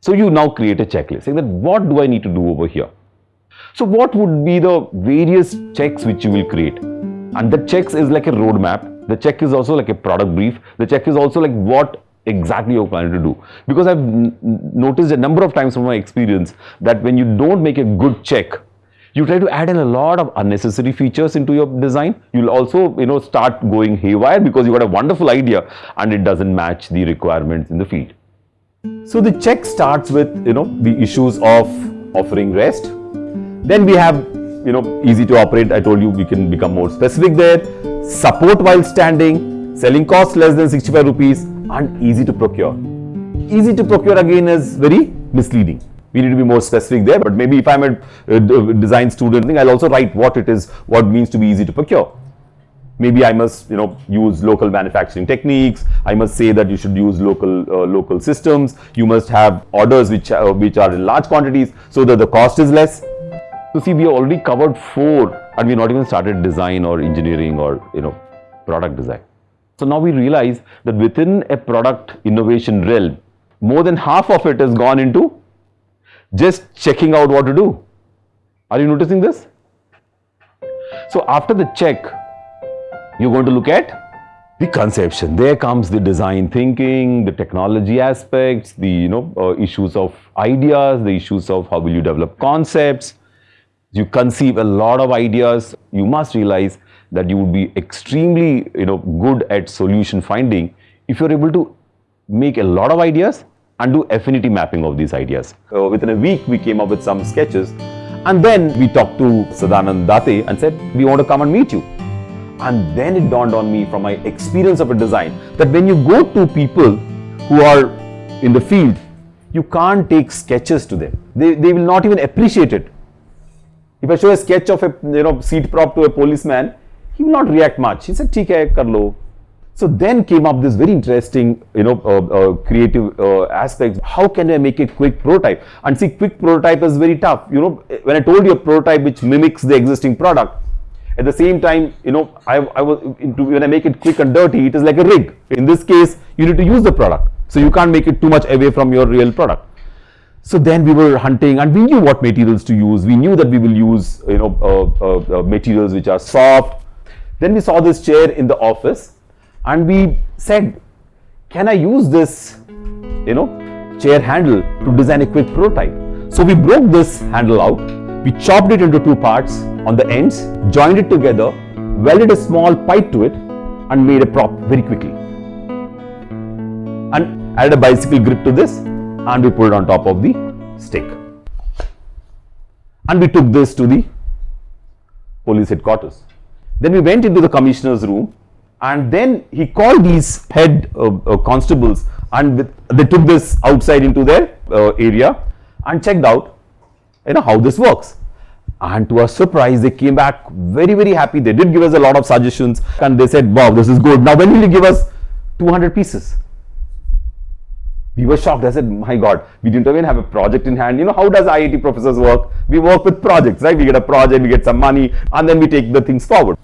So you now create a checklist saying that what do I need to do over here? So what would be the various checks which you will create? And the checks is like a roadmap. The check is also like a product brief. The check is also like what exactly you're planning to do. Because I've noticed a number of times from my experience that when you don't make a good check, you try to add in a lot of unnecessary features into your design. You'll also, you know, start going haywire because you got a wonderful idea and it doesn't match the requirements in the field. So the check starts with, you know, the issues of offering rest. Then we have, you know, easy to operate. I told you we can become more specific there. Support while standing, selling cost less than 65 rupees and easy to procure. Easy to procure again is very misleading. We need to be more specific there, but maybe if I'm a, uh, a design student, I'll also write what it is, what means to be easy to procure. Maybe I must, you know, use local manufacturing techniques. I must say that you should use local uh, local systems. You must have orders which uh, which are in large quantities so that the cost is less. So see, we have already covered four, and we're not even started design or engineering or you know product design. So now we realize that within a product innovation realm, more than half of it has gone into just checking out what to do. Are you noticing this? So after the check, you're going to look at the conception. There comes the design thinking, the technology aspects, the you know uh, issues of ideas, the issues of how will you develop concepts. You conceive a lot of ideas. You must realize that you would be extremely you know good at solution finding if you're able to make a lot of ideas and do affinity mapping of these ideas. Uh, within a week we came up with some sketches and then we talked to Sadanand Date and said we want to come and meet you. And then it dawned on me from my experience of a design that when you go to people who are in the field, you can't take sketches to them. They, they will not even appreciate it. If I show a sketch of a you know seat prop to a policeman, he will not react much. He said, "ठीक है, कर लो." So then came up this very interesting, you know, uh, uh, creative uh, aspects. How can I make a quick prototype? And see, quick prototype is very tough. You know, when I told you a prototype which mimics the existing product, at the same time, you know, I, I was into, when I make it quick and dirty, it is like a rig. In this case, you need to use the product. So you can't make it too much away from your real product. So then we were hunting and we knew what materials to use. We knew that we will use, you know, uh, uh, uh, materials which are soft. Then we saw this chair in the office and we said, can I use this, you know, chair handle to design a quick prototype? So we broke this handle out, we chopped it into two parts on the ends, joined it together, welded a small pipe to it and made a prop very quickly. And added a bicycle grip to this and we put it on top of the stick. And we took this to the police headquarters. Then we went into the commissioner's room and then he called these head uh, uh, constables and with, they took this outside into their uh, area and checked out you know how this works. And to our surprise they came back very very happy. They did give us a lot of suggestions. And they said wow this is good. Now when will you give us 200 pieces? We were shocked. I said my god we didn't even have a project in hand. You know how does iit professors work? We work with projects right? We get a project we get some money and then we take the things forward